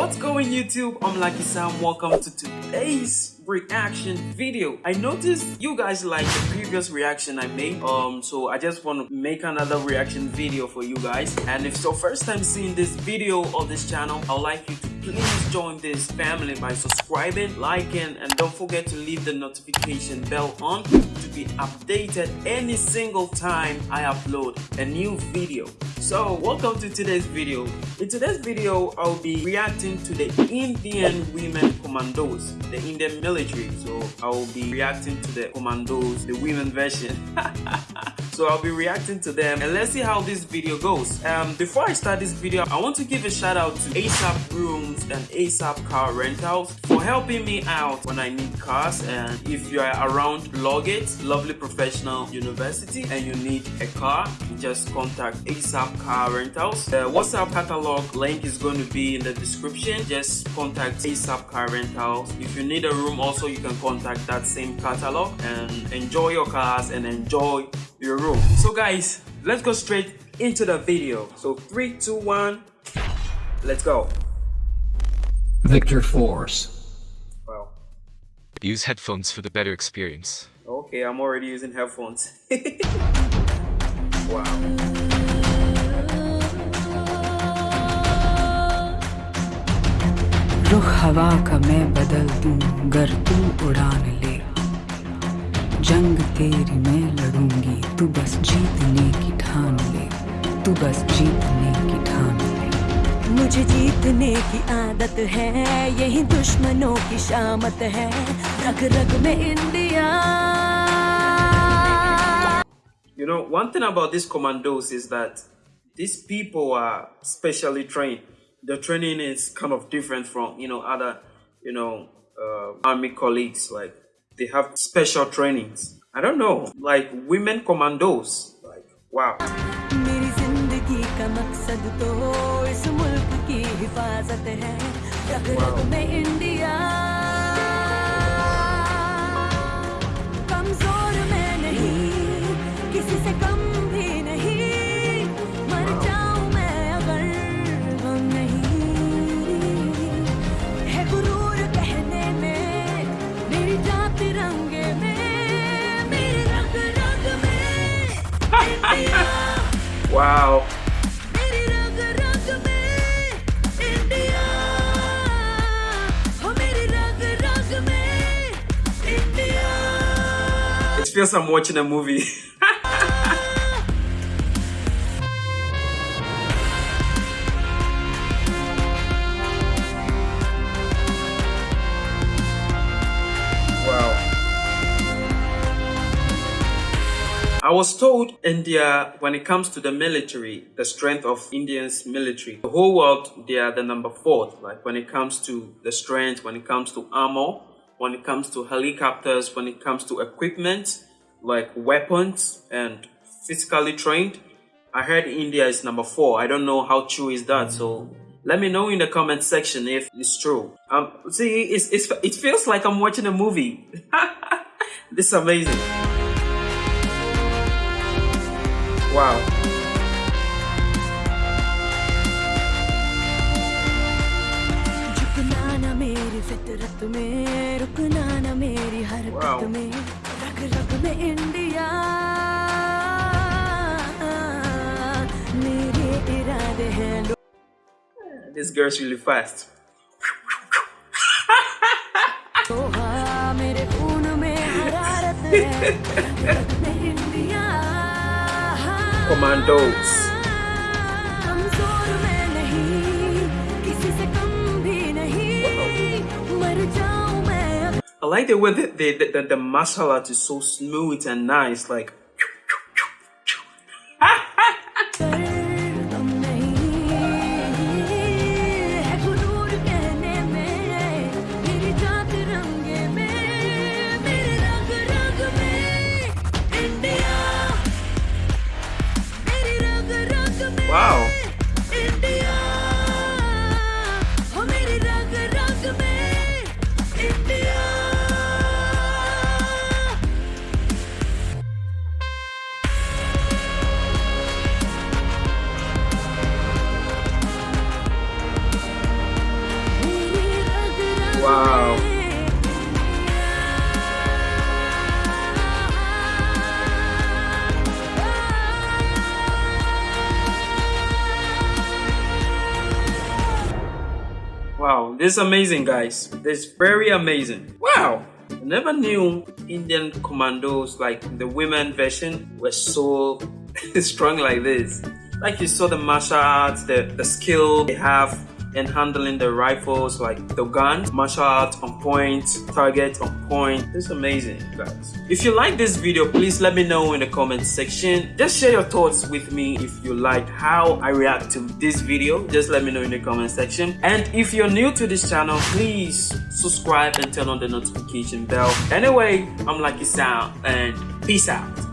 What's going YouTube? I'm Lucky Sam. Welcome to today's reaction video. I noticed you guys like the previous reaction I made. Um, so I just want to make another reaction video for you guys. And if it's your first time seeing this video or this channel, I'd like you to please join this family by subscribing, liking, and don't forget to leave the notification bell on to be updated any single time I upload a new video. So welcome to today's video. In today's video, I'll be reacting to the Indian women commandos, the Indian military. So I will be reacting to the commandos, the women version. so I'll be reacting to them and let's see how this video goes. Um, before I start this video, I want to give a shout out to ASAP Rooms and ASAP Car Rentals for helping me out when I need cars and if you are around Logit, lovely professional university and you need a car, just contact ASAP Car Rentals. The WhatsApp catalog link is going to be in the description. Just contact ASAP Car Rentals. If you need a room also you can contact that same catalog and enjoy your cars and enjoy your room. So guys, let's go straight into the video. So three, two, one, let's go. Victor Force. Wow. Use headphones for the better experience. Okay, I'm already using headphones. wow. रुख हवा का मैं बदल दूं गर तू उड़ान ले जंग तेरी मैं लड़ूंगी तू बस जीतने की ठान ले तू बस जीतने की ठान ले मुझे जीतने की आदत है यही दुश्मनों की शामत है रग रग में India You know, one thing about these commandos is that these people are specially trained. The training is kind of different from, you know, other, you know, uh, army colleagues. Like, they have special trainings. I don't know, like women commandos. Like, wow. हिफाजत है रग रग में India. कमज़ोर मैं नहीं किसी से कम भी नहीं। मर जाऊँ मैं अगर गम नहीं। है गुरूर कहने में मेरी जात तिरंगे में मेरे रग रग में। India Wow. Feels I'm watching a movie. I was told India, when it comes to the military, the strength of Indians military, the whole world, they are the number four. Like when it comes to the strength, when it comes to armor, when it comes to helicopters, when it comes to equipment, like weapons and physically trained. I heard India is number four. I don't know how true is that. So let me know in the comment section if it's true. Um, see, it's, it's, it feels like I'm watching a movie. this is amazing. Wow. मेरी फितरत में रुकना ना मेरी हरकत Wow. में रग रग में इंडिया मेरे इरादे हैं This girl's really fast. लोहा मेरे खून में हरारत है रग रग में India Commandos. I like the way the, the, the, the martial art is so smooth and nice. Like, this is amazing, guys. This is very amazing. Wow, I never knew Indian commandos, like the women version, were so strong like this. Like you saw the martial arts, the, the skill they have and handling the rifles like the guns martial arts on point target on point. It's amazing guys. If you like this video please let me know in the comment section. Just share your thoughts with me if you like how i react to this video. Just let me know in the comment section. And if you're new to this channel please subscribe and turn on the notification bell. Anyway i'm lucky Sam and peace out